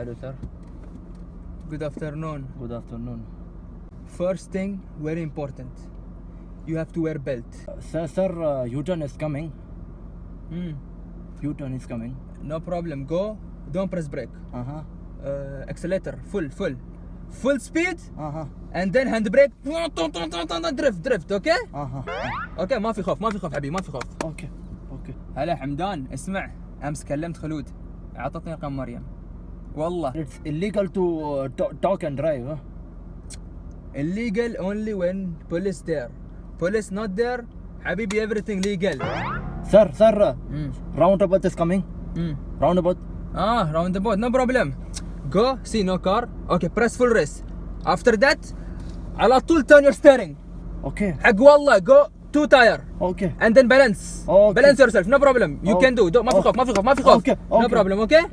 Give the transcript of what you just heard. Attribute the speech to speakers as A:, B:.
A: Hello, sir.
B: Good afternoon.
A: Good afternoon.
B: First thing, very important. You have to wear belt.
A: Sir, sir, uh, U-turn is coming.
B: Hmm.
A: U-turn is coming.
B: No problem. Go. Don't press brake.
A: Uh-huh.
B: Uh, accelerator. Full, full. Full speed.
A: Uh-huh.
B: And then handbrake. drift, drift. Okay?
A: Uh-huh.
B: أوكي ما في خوف ما في خوف حبيبي ما في خوف
A: Okay. Okay.
B: هلا حمدان اسمع امس كلمت خلود اعطتني رقم مريم والله
A: It's illegal to uh, to- talk and drive. Huh?
B: illegal only when police there police not there حبيبي everything legal
A: Sir, sir, uh,
B: امم
A: roundabout is coming.
B: امم
A: Roundabout.
B: اه round about no problem go see no car okay press full race after that على طول turn your steering
A: Okay.
B: حق والله go two tire
A: Okay.
B: and then balance
A: Okay.
B: balance yourself no problem you
A: Okay.
B: can do, do. ما في خوف ما في خوف ما في خوف
A: Okay.
B: no
A: Okay.
B: problem okay